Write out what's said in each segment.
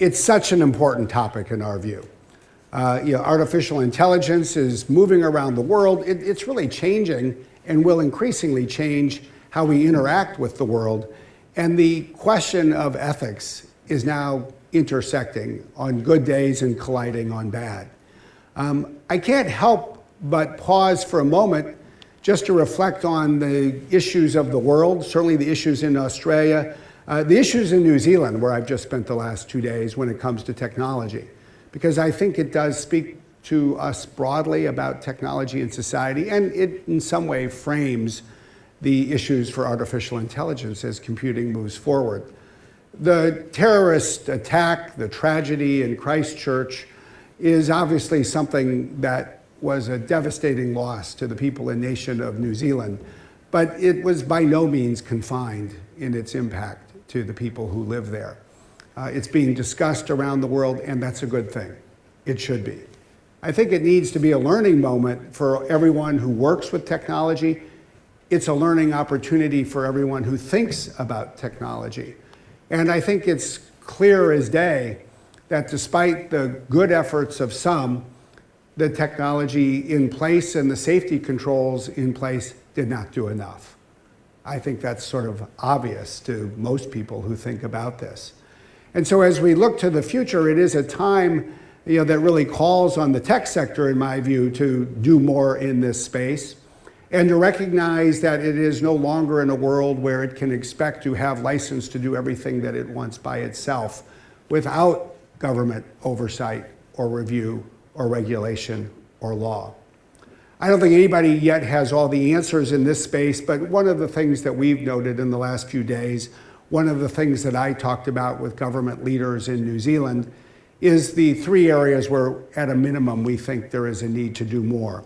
it's such an important topic in our view. Uh, you know, artificial intelligence is moving around the world. It, it's really changing and will increasingly change how we interact with the world. And the question of ethics is now intersecting on good days and colliding on bad. Um, I can't help but pause for a moment just to reflect on the issues of the world, certainly the issues in Australia, uh, the issues in New Zealand, where I've just spent the last two days when it comes to technology, because I think it does speak to us broadly about technology and society, and it in some way frames the issues for artificial intelligence as computing moves forward. The terrorist attack, the tragedy in Christchurch, is obviously something that was a devastating loss to the people and nation of New Zealand, but it was by no means confined in its impact to the people who live there. Uh, it's being discussed around the world, and that's a good thing. It should be. I think it needs to be a learning moment for everyone who works with technology. It's a learning opportunity for everyone who thinks about technology. And I think it's clear as day that despite the good efforts of some, the technology in place and the safety controls in place did not do enough. I think that's sort of obvious to most people who think about this. And so as we look to the future, it is a time you know, that really calls on the tech sector, in my view, to do more in this space and to recognize that it is no longer in a world where it can expect to have license to do everything that it wants by itself without government oversight or review or regulation or law. I don't think anybody yet has all the answers in this space, but one of the things that we've noted in the last few days, one of the things that I talked about with government leaders in New Zealand is the three areas where, at a minimum, we think there is a need to do more.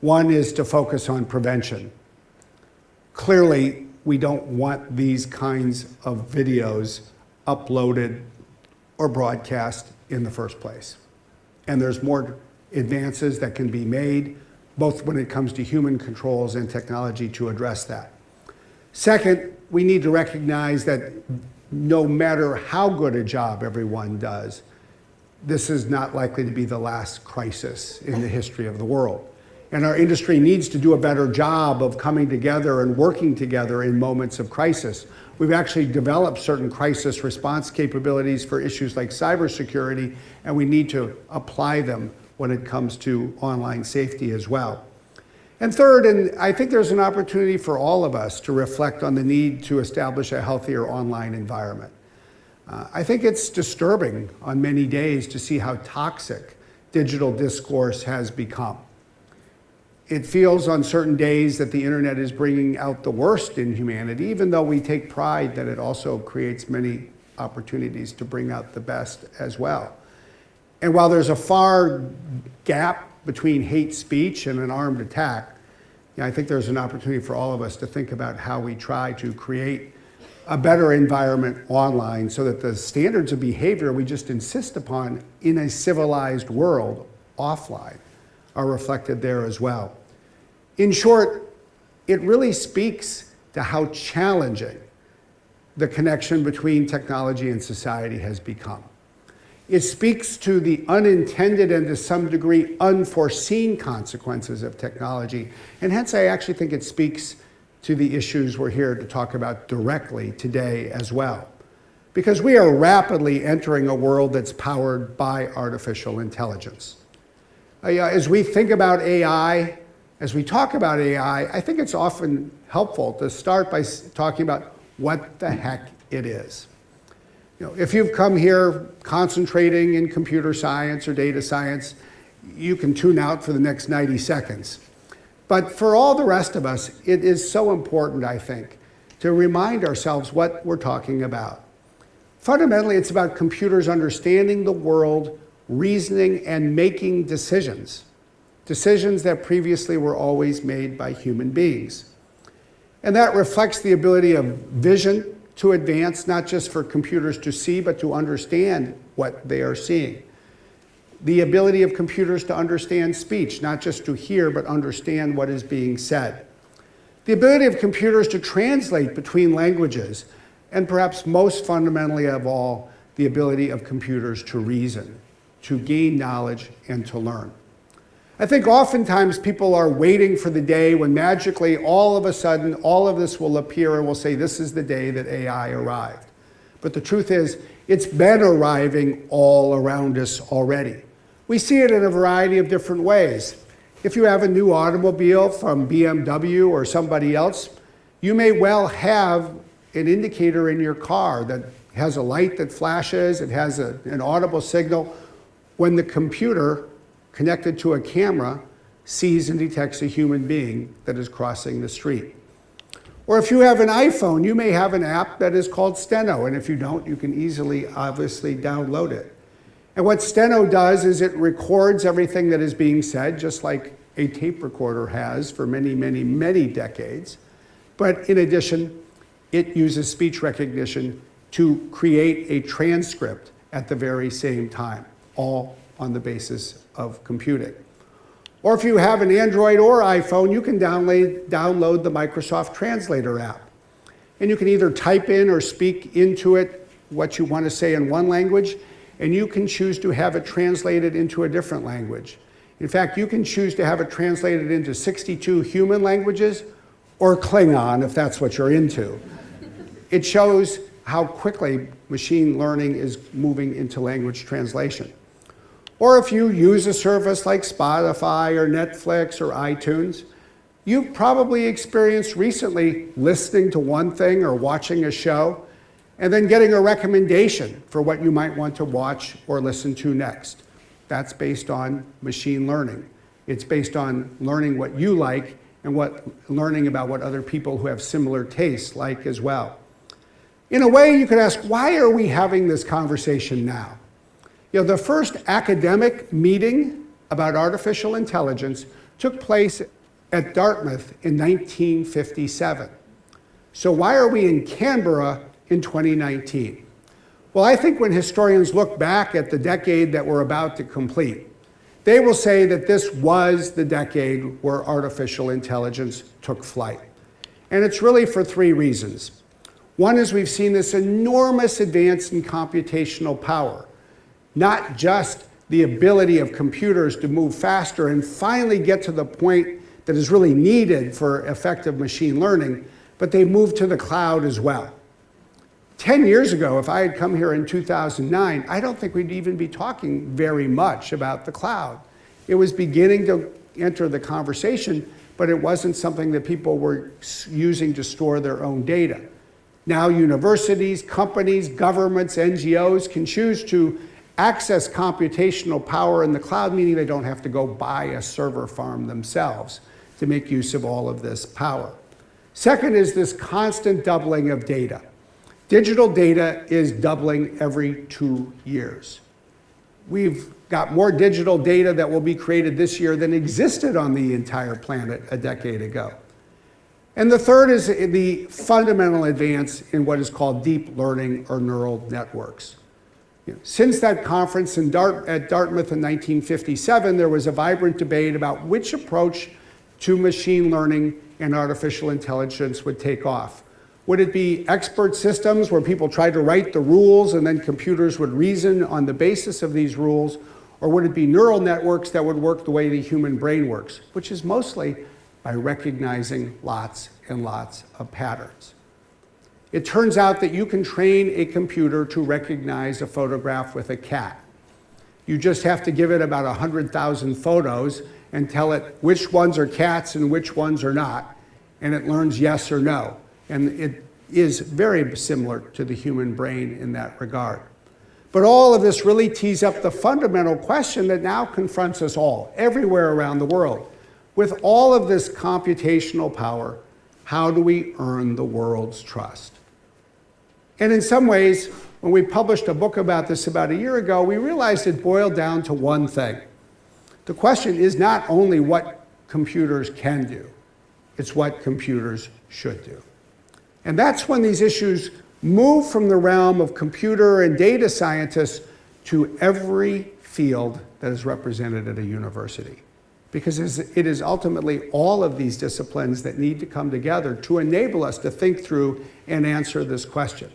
One is to focus on prevention. Clearly, we don't want these kinds of videos uploaded or broadcast in the first place. And there's more advances that can be made both when it comes to human controls and technology to address that. Second, we need to recognize that no matter how good a job everyone does, this is not likely to be the last crisis in the history of the world. And our industry needs to do a better job of coming together and working together in moments of crisis. We've actually developed certain crisis response capabilities for issues like cybersecurity, and we need to apply them when it comes to online safety as well. And third, and I think there's an opportunity for all of us to reflect on the need to establish a healthier online environment. Uh, I think it's disturbing on many days to see how toxic digital discourse has become. It feels on certain days that the internet is bringing out the worst in humanity, even though we take pride that it also creates many opportunities to bring out the best as well. And while there's a far gap between hate speech and an armed attack, I think there's an opportunity for all of us to think about how we try to create a better environment online so that the standards of behavior we just insist upon in a civilized world offline are reflected there as well. In short, it really speaks to how challenging the connection between technology and society has become. It speaks to the unintended and to some degree unforeseen consequences of technology. And hence, I actually think it speaks to the issues we're here to talk about directly today as well. Because we are rapidly entering a world that's powered by artificial intelligence. Uh, as we think about AI, as we talk about AI, I think it's often helpful to start by talking about what the heck it is. You know, if you've come here concentrating in computer science or data science, you can tune out for the next 90 seconds. But for all the rest of us, it is so important, I think, to remind ourselves what we're talking about. Fundamentally, it's about computers understanding the world, reasoning, and making decisions. Decisions that previously were always made by human beings. And that reflects the ability of vision, to advance, not just for computers to see, but to understand what they are seeing. The ability of computers to understand speech, not just to hear, but understand what is being said. The ability of computers to translate between languages, and perhaps most fundamentally of all, the ability of computers to reason, to gain knowledge, and to learn. I think oftentimes people are waiting for the day when magically all of a sudden all of this will appear and we'll say this is the day that AI arrived. But the truth is it's been arriving all around us already. We see it in a variety of different ways. If you have a new automobile from BMW or somebody else, you may well have an indicator in your car that has a light that flashes, it has a, an audible signal. When the computer connected to a camera sees and detects a human being that is crossing the street. Or if you have an iPhone, you may have an app that is called Steno, and if you don't, you can easily, obviously, download it. And what Steno does is it records everything that is being said, just like a tape recorder has for many, many, many decades. But in addition, it uses speech recognition to create a transcript at the very same time, all on the basis of computing. Or if you have an Android or iPhone, you can download, download the Microsoft Translator app. And you can either type in or speak into it what you want to say in one language, and you can choose to have it translated into a different language. In fact, you can choose to have it translated into 62 human languages or Klingon if that's what you're into. It shows how quickly machine learning is moving into language translation. Or if you use a service like Spotify or Netflix or iTunes, you've probably experienced recently listening to one thing or watching a show and then getting a recommendation for what you might want to watch or listen to next. That's based on machine learning. It's based on learning what you like and what, learning about what other people who have similar tastes like as well. In a way, you could ask, why are we having this conversation now? You know, the first academic meeting about artificial intelligence took place at Dartmouth in 1957. So why are we in Canberra in 2019? Well, I think when historians look back at the decade that we're about to complete, they will say that this was the decade where artificial intelligence took flight. And it's really for three reasons. One is we've seen this enormous advance in computational power not just the ability of computers to move faster and finally get to the point that is really needed for effective machine learning, but they moved to the cloud as well. 10 years ago, if I had come here in 2009, I don't think we'd even be talking very much about the cloud. It was beginning to enter the conversation, but it wasn't something that people were using to store their own data. Now universities, companies, governments, NGOs can choose to access computational power in the cloud, meaning they don't have to go buy a server farm themselves to make use of all of this power. Second is this constant doubling of data. Digital data is doubling every two years. We've got more digital data that will be created this year than existed on the entire planet a decade ago. And the third is the fundamental advance in what is called deep learning or neural networks. Since that conference Dart at Dartmouth in 1957, there was a vibrant debate about which approach to machine learning and artificial intelligence would take off. Would it be expert systems where people tried to write the rules and then computers would reason on the basis of these rules? Or would it be neural networks that would work the way the human brain works, which is mostly by recognizing lots and lots of patterns? It turns out that you can train a computer to recognize a photograph with a cat. You just have to give it about 100,000 photos and tell it which ones are cats and which ones are not, and it learns yes or no. And it is very similar to the human brain in that regard. But all of this really tees up the fundamental question that now confronts us all, everywhere around the world. With all of this computational power, how do we earn the world's trust? And in some ways, when we published a book about this about a year ago, we realized it boiled down to one thing. The question is not only what computers can do, it's what computers should do. And that's when these issues move from the realm of computer and data scientists to every field that is represented at a university. Because it is ultimately all of these disciplines that need to come together to enable us to think through and answer this question.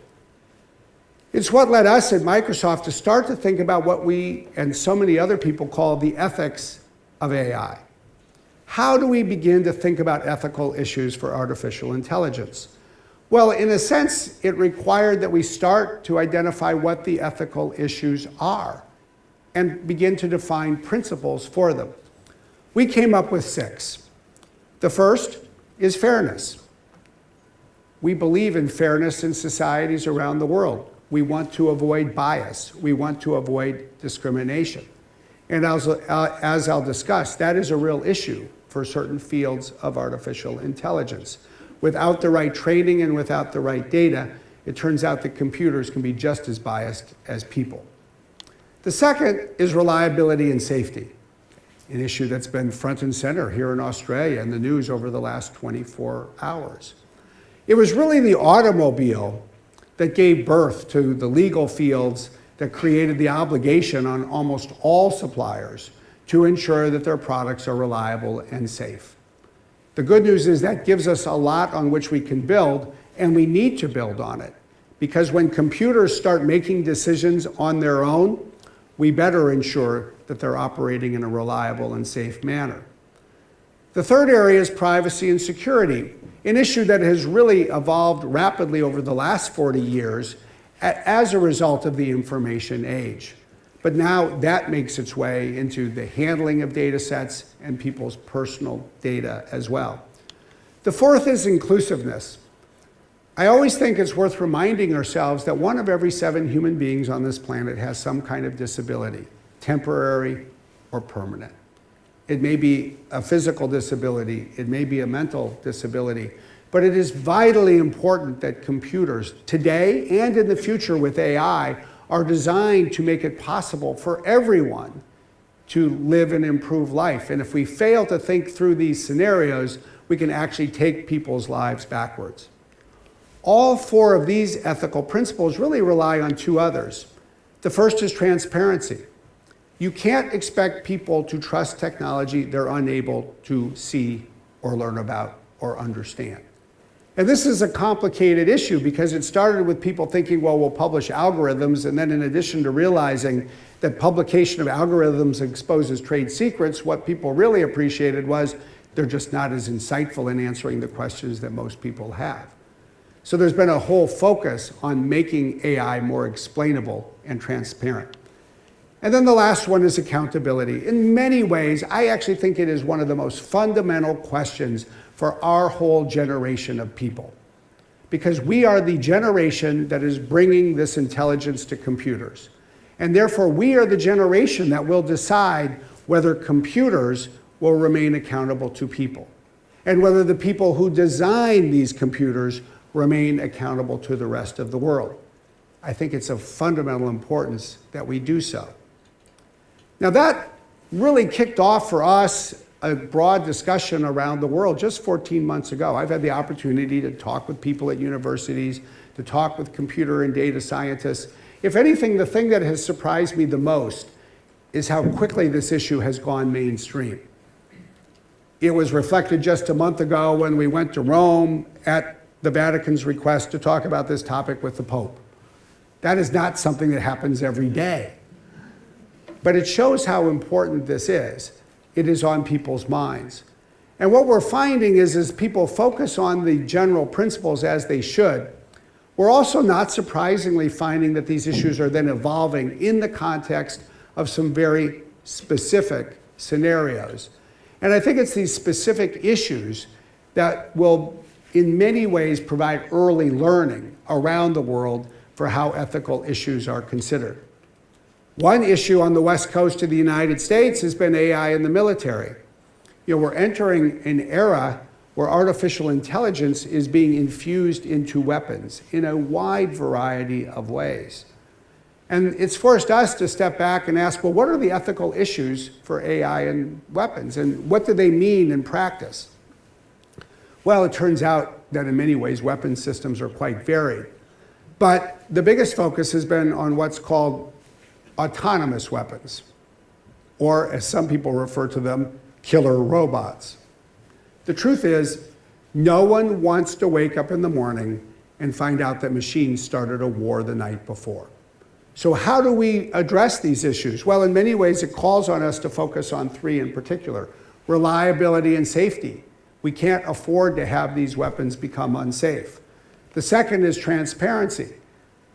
It's what led us at Microsoft to start to think about what we and so many other people call the ethics of AI. How do we begin to think about ethical issues for artificial intelligence? Well, in a sense, it required that we start to identify what the ethical issues are and begin to define principles for them. We came up with six. The first is fairness. We believe in fairness in societies around the world. We want to avoid bias. We want to avoid discrimination. And as, uh, as I'll discuss, that is a real issue for certain fields of artificial intelligence. Without the right training and without the right data, it turns out that computers can be just as biased as people. The second is reliability and safety, an issue that's been front and center here in Australia in the news over the last 24 hours. It was really the automobile that gave birth to the legal fields that created the obligation on almost all suppliers to ensure that their products are reliable and safe. The good news is that gives us a lot on which we can build, and we need to build on it. Because when computers start making decisions on their own, we better ensure that they're operating in a reliable and safe manner. The third area is privacy and security, an issue that has really evolved rapidly over the last 40 years as a result of the information age. But now that makes its way into the handling of data sets and people's personal data as well. The fourth is inclusiveness. I always think it's worth reminding ourselves that one of every seven human beings on this planet has some kind of disability, temporary or permanent. It may be a physical disability, it may be a mental disability, but it is vitally important that computers today and in the future with AI are designed to make it possible for everyone to live and improve life. And if we fail to think through these scenarios, we can actually take people's lives backwards. All four of these ethical principles really rely on two others. The first is transparency. You can't expect people to trust technology they're unable to see or learn about or understand. And this is a complicated issue because it started with people thinking, well, we'll publish algorithms, and then in addition to realizing that publication of algorithms exposes trade secrets, what people really appreciated was they're just not as insightful in answering the questions that most people have. So there's been a whole focus on making AI more explainable and transparent. And then the last one is accountability. In many ways, I actually think it is one of the most fundamental questions for our whole generation of people. Because we are the generation that is bringing this intelligence to computers. And therefore, we are the generation that will decide whether computers will remain accountable to people and whether the people who design these computers remain accountable to the rest of the world. I think it's of fundamental importance that we do so. Now that really kicked off for us a broad discussion around the world just 14 months ago. I've had the opportunity to talk with people at universities, to talk with computer and data scientists. If anything, the thing that has surprised me the most is how quickly this issue has gone mainstream. It was reflected just a month ago when we went to Rome at the Vatican's request to talk about this topic with the Pope. That is not something that happens every day. But it shows how important this is it is on people's minds. And what we're finding is as people focus on the general principles as they should, we're also not surprisingly finding that these issues are then evolving in the context of some very specific scenarios. And I think it's these specific issues that will, in many ways, provide early learning around the world for how ethical issues are considered. One issue on the west coast of the United States has been AI in the military. You know, we're entering an era where artificial intelligence is being infused into weapons in a wide variety of ways. And it's forced us to step back and ask, well, what are the ethical issues for AI and weapons? And what do they mean in practice? Well, it turns out that in many ways, weapon systems are quite varied. But the biggest focus has been on what's called autonomous weapons, or as some people refer to them, killer robots. The truth is, no one wants to wake up in the morning and find out that machines started a war the night before. So how do we address these issues? Well, in many ways, it calls on us to focus on three in particular. Reliability and safety. We can't afford to have these weapons become unsafe. The second is transparency.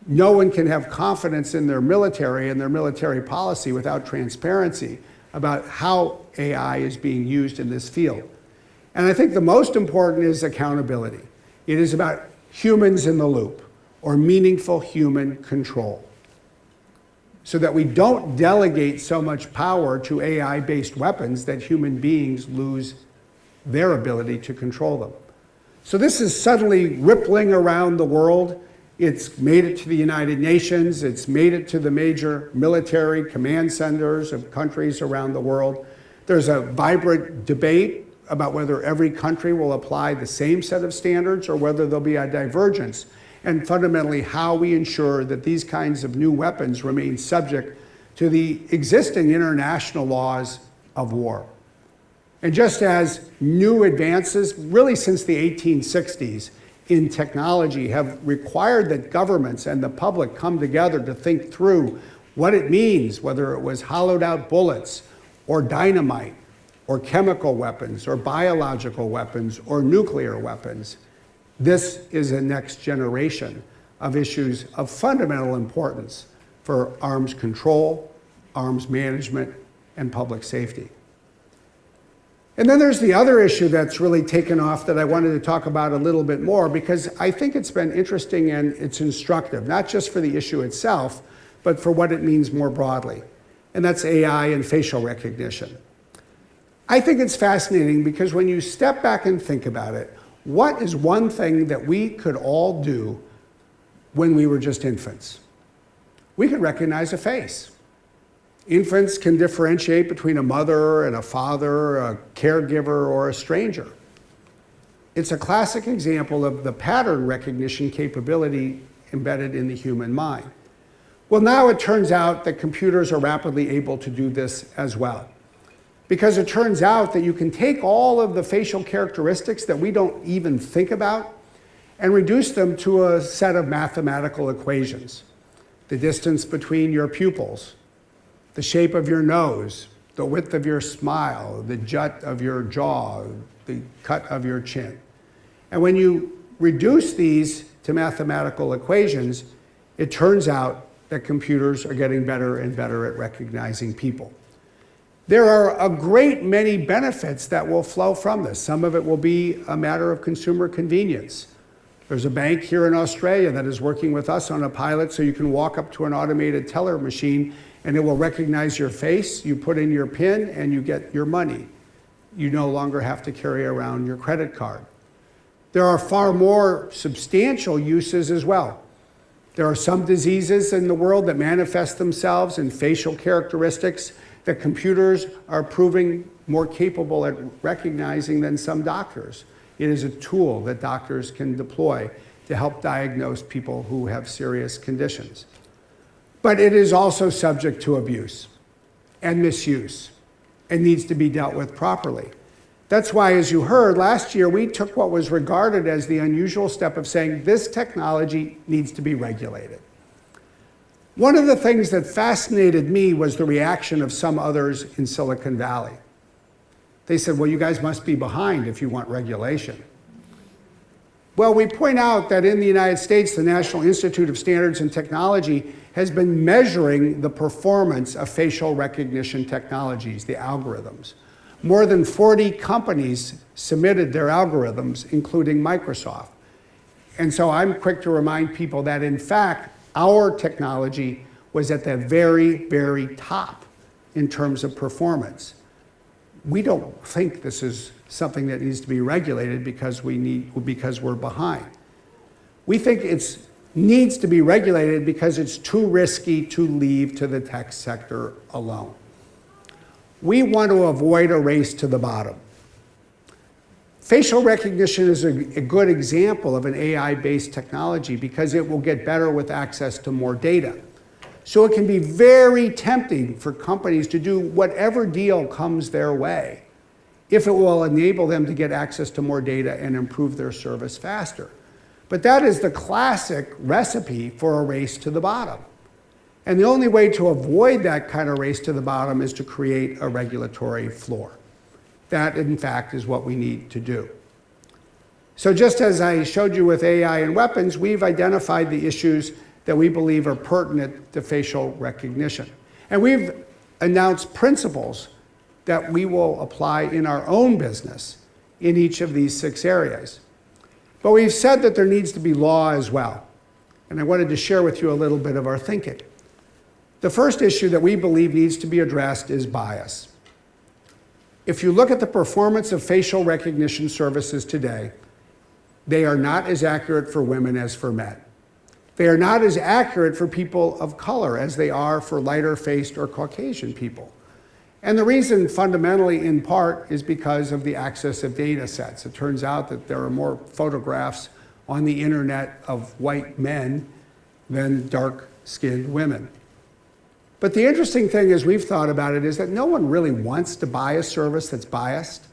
No one can have confidence in their military and their military policy without transparency about how AI is being used in this field. And I think the most important is accountability. It is about humans in the loop or meaningful human control so that we don't delegate so much power to AI-based weapons that human beings lose their ability to control them. So this is suddenly rippling around the world. It's made it to the United Nations. It's made it to the major military command centers of countries around the world. There's a vibrant debate about whether every country will apply the same set of standards or whether there'll be a divergence, and fundamentally how we ensure that these kinds of new weapons remain subject to the existing international laws of war. And just as new advances, really since the 1860s, in technology have required that governments and the public come together to think through what it means, whether it was hollowed out bullets or dynamite or chemical weapons or biological weapons or nuclear weapons. This is a next generation of issues of fundamental importance for arms control, arms management, and public safety. And then there's the other issue that's really taken off that I wanted to talk about a little bit more because I think it's been interesting and it's instructive, not just for the issue itself, but for what it means more broadly. And that's AI and facial recognition. I think it's fascinating because when you step back and think about it, what is one thing that we could all do when we were just infants? We could recognize a face. Infants can differentiate between a mother and a father, a caregiver, or a stranger. It's a classic example of the pattern recognition capability embedded in the human mind. Well, now it turns out that computers are rapidly able to do this as well because it turns out that you can take all of the facial characteristics that we don't even think about and reduce them to a set of mathematical equations. The distance between your pupils, the shape of your nose, the width of your smile, the jut of your jaw, the cut of your chin. And when you reduce these to mathematical equations, it turns out that computers are getting better and better at recognizing people. There are a great many benefits that will flow from this. Some of it will be a matter of consumer convenience. There's a bank here in Australia that is working with us on a pilot so you can walk up to an automated teller machine and it will recognize your face, you put in your PIN, and you get your money. You no longer have to carry around your credit card. There are far more substantial uses as well. There are some diseases in the world that manifest themselves in facial characteristics that computers are proving more capable at recognizing than some doctors. It is a tool that doctors can deploy to help diagnose people who have serious conditions. But it is also subject to abuse and misuse and needs to be dealt with properly. That's why, as you heard, last year we took what was regarded as the unusual step of saying this technology needs to be regulated. One of the things that fascinated me was the reaction of some others in Silicon Valley. They said, well, you guys must be behind if you want regulation. Well, we point out that in the United States, the National Institute of Standards and Technology has been measuring the performance of facial recognition technologies, the algorithms. More than 40 companies submitted their algorithms, including Microsoft. And so I'm quick to remind people that, in fact, our technology was at the very, very top in terms of performance. We don't think this is something that needs to be regulated because, we need, because we're behind. We think it needs to be regulated because it's too risky to leave to the tech sector alone. We want to avoid a race to the bottom. Facial recognition is a, a good example of an AI-based technology because it will get better with access to more data. So it can be very tempting for companies to do whatever deal comes their way if it will enable them to get access to more data and improve their service faster. But that is the classic recipe for a race to the bottom. And the only way to avoid that kind of race to the bottom is to create a regulatory floor. That, in fact, is what we need to do. So just as I showed you with AI and weapons, we've identified the issues that we believe are pertinent to facial recognition. And we've announced principles that we will apply in our own business in each of these six areas. But we've said that there needs to be law as well. And I wanted to share with you a little bit of our thinking. The first issue that we believe needs to be addressed is bias. If you look at the performance of facial recognition services today, they are not as accurate for women as for men. They are not as accurate for people of color as they are for lighter faced or Caucasian people. And the reason fundamentally in part is because of the access of data sets. It turns out that there are more photographs on the internet of white men than dark skinned women. But the interesting thing as we've thought about it is that no one really wants to buy a service that's biased.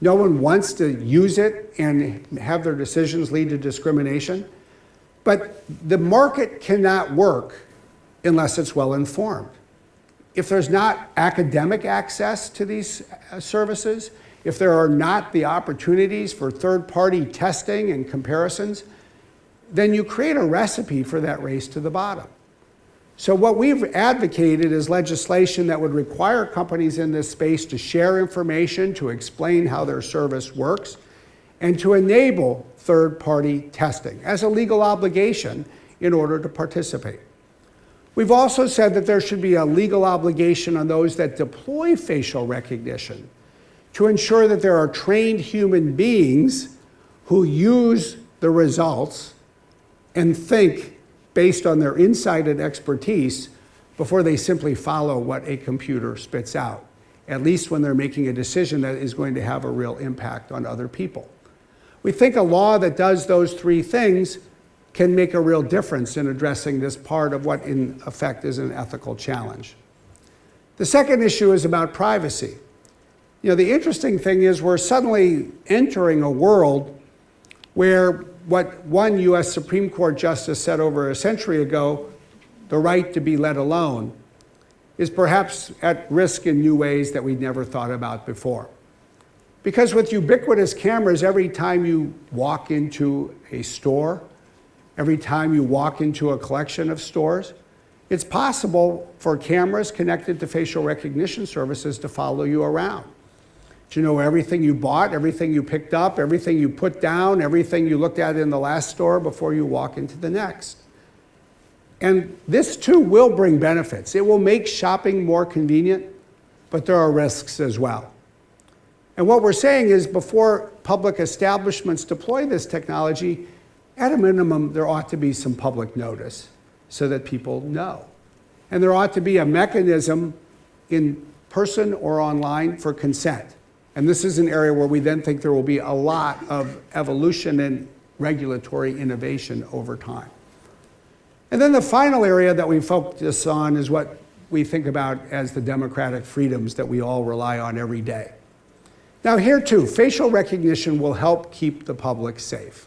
No one wants to use it and have their decisions lead to discrimination. But the market cannot work unless it's well informed. If there's not academic access to these uh, services, if there are not the opportunities for third-party testing and comparisons, then you create a recipe for that race to the bottom. So what we've advocated is legislation that would require companies in this space to share information, to explain how their service works, and to enable third-party testing as a legal obligation in order to participate. We've also said that there should be a legal obligation on those that deploy facial recognition to ensure that there are trained human beings who use the results and think based on their insight and expertise before they simply follow what a computer spits out, at least when they're making a decision that is going to have a real impact on other people. We think a law that does those three things can make a real difference in addressing this part of what in effect is an ethical challenge. The second issue is about privacy. You know, the interesting thing is we're suddenly entering a world where what one US Supreme Court justice said over a century ago, the right to be let alone, is perhaps at risk in new ways that we never thought about before. Because with ubiquitous cameras, every time you walk into a store, every time you walk into a collection of stores, it's possible for cameras connected to facial recognition services to follow you around to know everything you bought, everything you picked up, everything you put down, everything you looked at in the last store before you walk into the next. And this too will bring benefits. It will make shopping more convenient, but there are risks as well. And what we're saying is before public establishments deploy this technology, at a minimum, there ought to be some public notice so that people know. And there ought to be a mechanism in person or online for consent. And this is an area where we then think there will be a lot of evolution and regulatory innovation over time. And then the final area that we focus on is what we think about as the democratic freedoms that we all rely on every day. Now here too, facial recognition will help keep the public safe.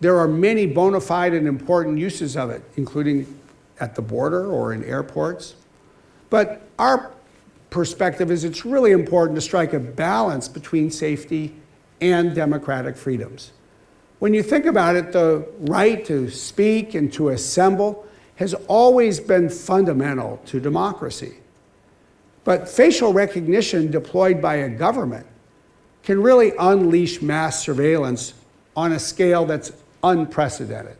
There are many bona fide and important uses of it, including at the border or in airports. But our perspective is it's really important to strike a balance between safety and democratic freedoms. When you think about it, the right to speak and to assemble has always been fundamental to democracy. But facial recognition deployed by a government can really unleash mass surveillance on a scale that's unprecedented.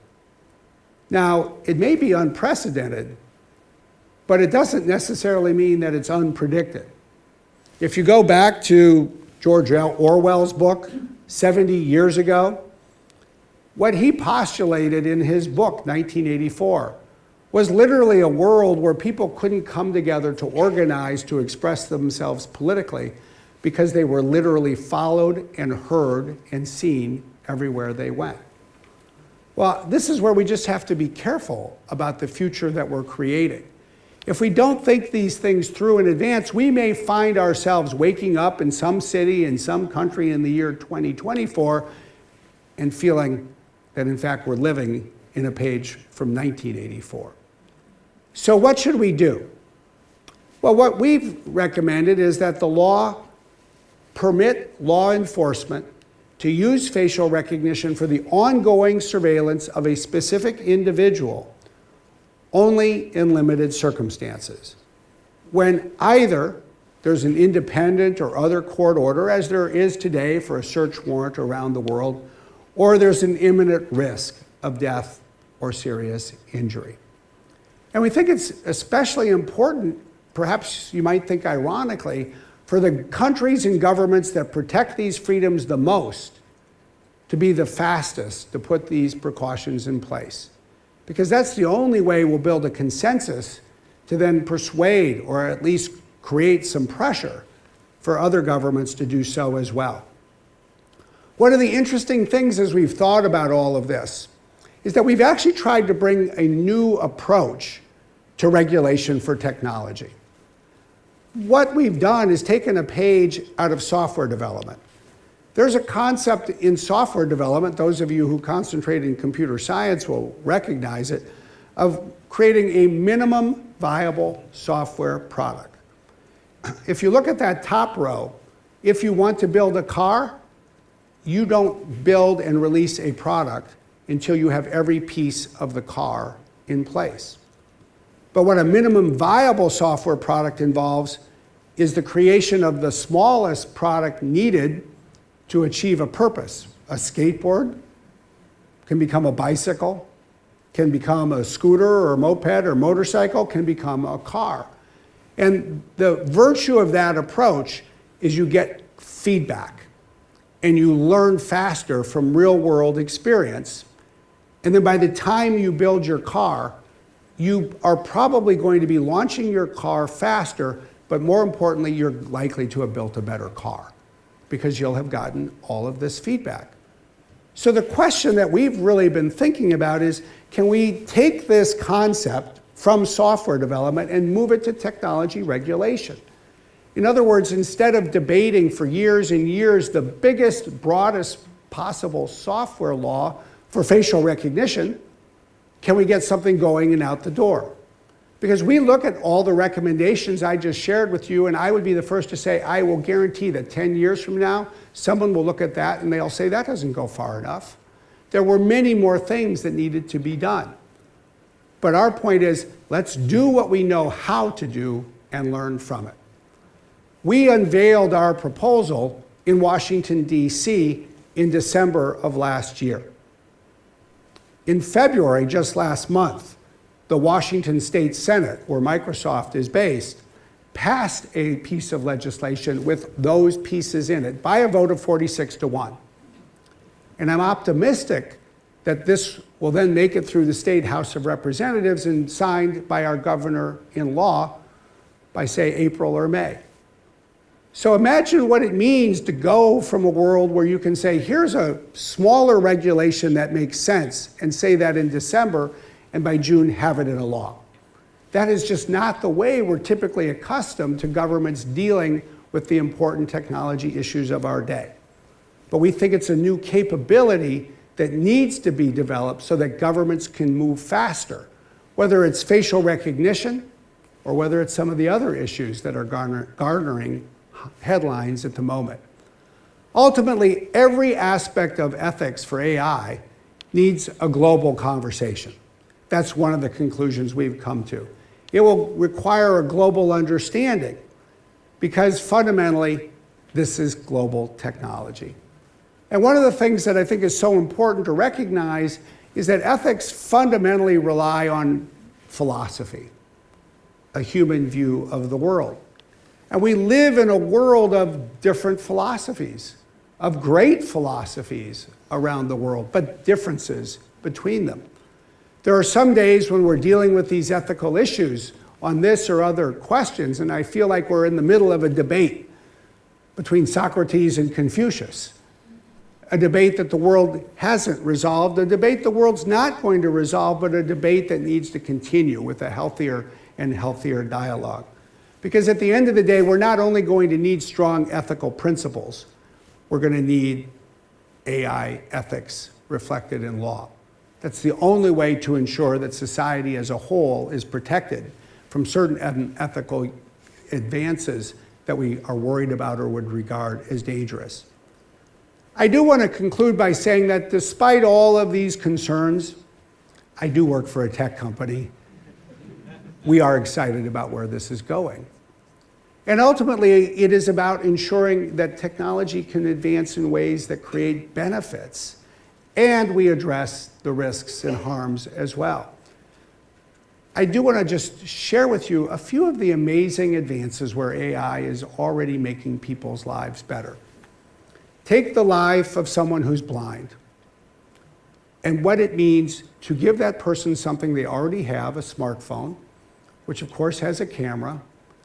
Now, it may be unprecedented, but it doesn't necessarily mean that it's unpredicted. If you go back to George Orwell's book 70 years ago, what he postulated in his book, 1984, was literally a world where people couldn't come together to organize to express themselves politically because they were literally followed and heard and seen everywhere they went. Well, this is where we just have to be careful about the future that we're creating. If we don't think these things through in advance, we may find ourselves waking up in some city, in some country in the year 2024 and feeling that in fact we're living in a page from 1984. So what should we do? Well, what we've recommended is that the law permit law enforcement to use facial recognition for the ongoing surveillance of a specific individual only in limited circumstances. When either there's an independent or other court order, as there is today for a search warrant around the world, or there's an imminent risk of death or serious injury. And we think it's especially important, perhaps you might think ironically, for the countries and governments that protect these freedoms the most to be the fastest to put these precautions in place. Because that's the only way we'll build a consensus to then persuade or at least create some pressure for other governments to do so as well. One of the interesting things as we've thought about all of this is that we've actually tried to bring a new approach to regulation for technology. What we've done is taken a page out of software development. There's a concept in software development, those of you who concentrate in computer science will recognize it, of creating a minimum viable software product. If you look at that top row, if you want to build a car, you don't build and release a product until you have every piece of the car in place. But what a minimum viable software product involves is the creation of the smallest product needed to achieve a purpose. A skateboard can become a bicycle, can become a scooter or a moped or motorcycle, can become a car. And the virtue of that approach is you get feedback and you learn faster from real world experience. And then by the time you build your car, you are probably going to be launching your car faster, but more importantly, you're likely to have built a better car because you'll have gotten all of this feedback. So the question that we've really been thinking about is, can we take this concept from software development and move it to technology regulation? In other words, instead of debating for years and years the biggest, broadest possible software law for facial recognition, can we get something going and out the door? Because we look at all the recommendations I just shared with you, and I would be the first to say, I will guarantee that 10 years from now, someone will look at that and they'll say, that doesn't go far enough. There were many more things that needed to be done. But our point is, let's do what we know how to do and learn from it. We unveiled our proposal in Washington, D.C. in December of last year. In February, just last month, the Washington State Senate, where Microsoft is based, passed a piece of legislation with those pieces in it by a vote of 46 to 1. And I'm optimistic that this will then make it through the State House of Representatives and signed by our governor in law by, say, April or May. So imagine what it means to go from a world where you can say, here's a smaller regulation that makes sense, and say that in December, and by June have it in a law. That is just not the way we're typically accustomed to governments dealing with the important technology issues of our day. But we think it's a new capability that needs to be developed so that governments can move faster, whether it's facial recognition or whether it's some of the other issues that are garner garnering headlines at the moment. Ultimately, every aspect of ethics for AI needs a global conversation. That's one of the conclusions we've come to. It will require a global understanding because fundamentally, this is global technology. And one of the things that I think is so important to recognize is that ethics fundamentally rely on philosophy, a human view of the world. And we live in a world of different philosophies, of great philosophies around the world, but differences between them. There are some days when we're dealing with these ethical issues on this or other questions, and I feel like we're in the middle of a debate between Socrates and Confucius. A debate that the world hasn't resolved, a debate the world's not going to resolve, but a debate that needs to continue with a healthier and healthier dialogue. Because at the end of the day, we're not only going to need strong ethical principles, we're going to need AI ethics reflected in law. That's the only way to ensure that society as a whole is protected from certain ethical advances that we are worried about or would regard as dangerous. I do want to conclude by saying that despite all of these concerns, I do work for a tech company. We are excited about where this is going. And ultimately, it is about ensuring that technology can advance in ways that create benefits, and we address the risks and harms as well. I do want to just share with you a few of the amazing advances where AI is already making people's lives better. Take the life of someone who's blind and what it means to give that person something they already have, a smartphone, which of course has a camera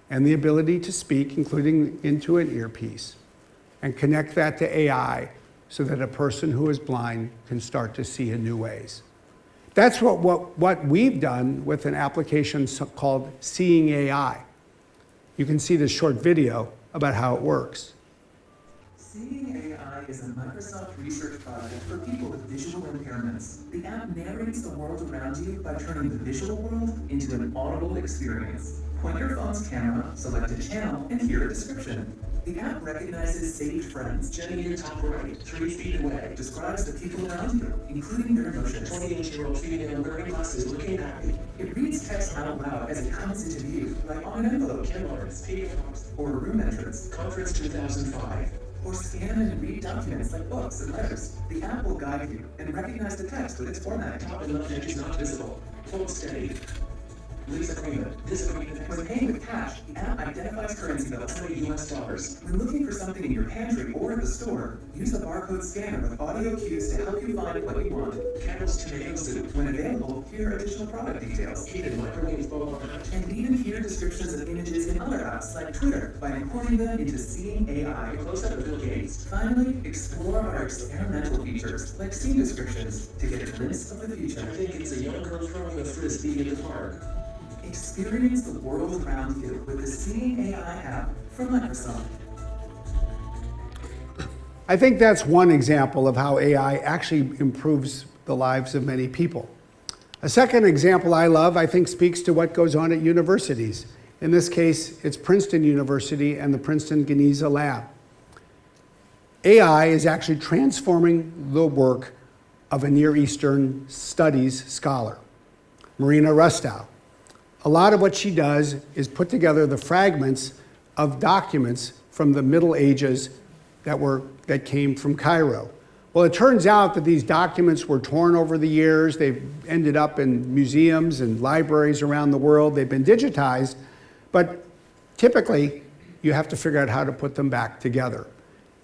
and the ability to speak, including into an earpiece, and connect that to AI so that a person who is blind can start to see in new ways. That's what, what, what we've done with an application called Seeing AI. You can see this short video about how it works. Seeing AI is a Microsoft research project for people with visual impairments. The app narrates the world around you by turning the visual world into an audible experience. Point your phone's camera, select a channel, and hear a description. The app recognizes saved friends. Jenny in top right, three feet away. Describes the people around you, including their emotions. 28-year-old female wearing glasses looking happy. It reads text out loud as it comes into view, like on an envelope, PA Fox, or a room entrance. Conference 2005 or scan and read documents like books and letters. The app will guide you and recognize the text with its format. Top and left edge is not visible. Hold steady. Lease agreement. This agreement. When paying with cash, the app identifies currency bills. 20 US dollars. When looking for something in your pantry or at the store, use the barcode scanner with audio cues to help you find what you want. Campbell's tomato soup. When available, hear additional product details. Heated microwave bowl. And even hear descriptions of images in other apps like Twitter by importing them into Seeing AI. Close up of Bill Gates. Finally, explore our experimental features like scene descriptions to get a glimpse of the future. I think it's a young girl throwing a frisbee in the park. Experience the world around you with the Seeing AI app from Microsoft. I think that's one example of how AI actually improves the lives of many people. A second example I love, I think, speaks to what goes on at universities. In this case, it's Princeton University and the Princeton Geniza Lab. AI is actually transforming the work of a Near Eastern studies scholar, Marina Rustow a lot of what she does is put together the fragments of documents from the Middle Ages that, were, that came from Cairo. Well, it turns out that these documents were torn over the years. They've ended up in museums and libraries around the world. They've been digitized, but typically you have to figure out how to put them back together.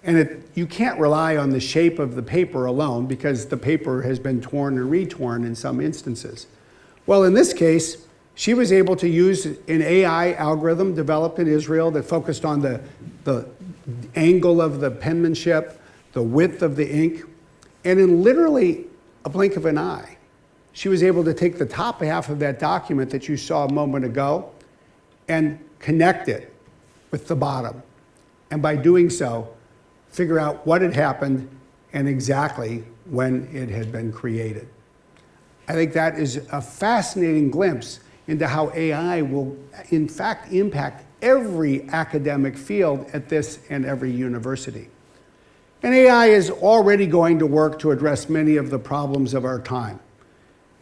And it, you can't rely on the shape of the paper alone because the paper has been torn and retorn in some instances. Well, in this case, she was able to use an AI algorithm developed in Israel that focused on the, the angle of the penmanship, the width of the ink, and in literally a blink of an eye, she was able to take the top half of that document that you saw a moment ago and connect it with the bottom. And by doing so, figure out what had happened and exactly when it had been created. I think that is a fascinating glimpse into how AI will, in fact, impact every academic field at this and every university. And AI is already going to work to address many of the problems of our time.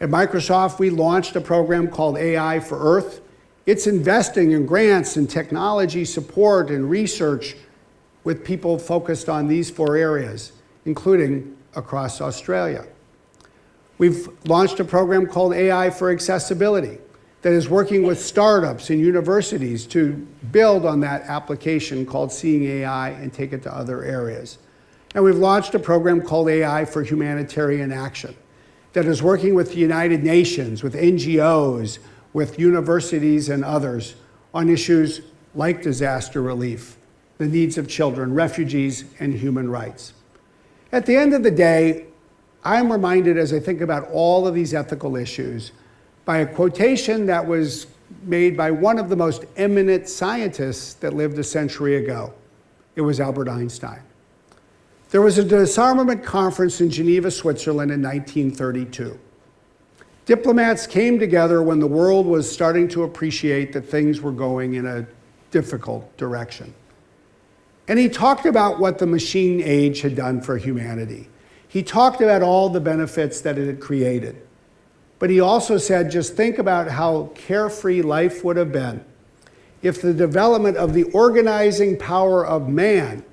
At Microsoft, we launched a program called AI for Earth. It's investing in grants and technology support and research with people focused on these four areas, including across Australia. We've launched a program called AI for Accessibility that is working with startups and universities to build on that application called Seeing AI and take it to other areas. And we've launched a program called AI for Humanitarian Action that is working with the United Nations, with NGOs, with universities and others on issues like disaster relief, the needs of children, refugees, and human rights. At the end of the day, I'm reminded as I think about all of these ethical issues by a quotation that was made by one of the most eminent scientists that lived a century ago. It was Albert Einstein. There was a disarmament conference in Geneva, Switzerland in 1932. Diplomats came together when the world was starting to appreciate that things were going in a difficult direction. And he talked about what the machine age had done for humanity. He talked about all the benefits that it had created. But he also said, just think about how carefree life would have been if the development of the organizing power of man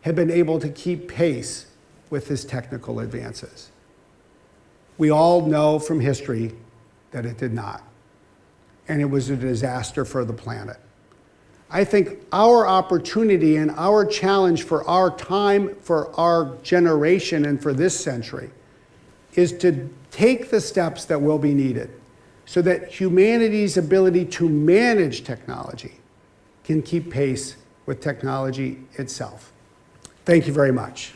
had been able to keep pace with his technical advances. We all know from history that it did not. And it was a disaster for the planet. I think our opportunity and our challenge for our time, for our generation, and for this century is to take the steps that will be needed so that humanity's ability to manage technology can keep pace with technology itself. Thank you very much.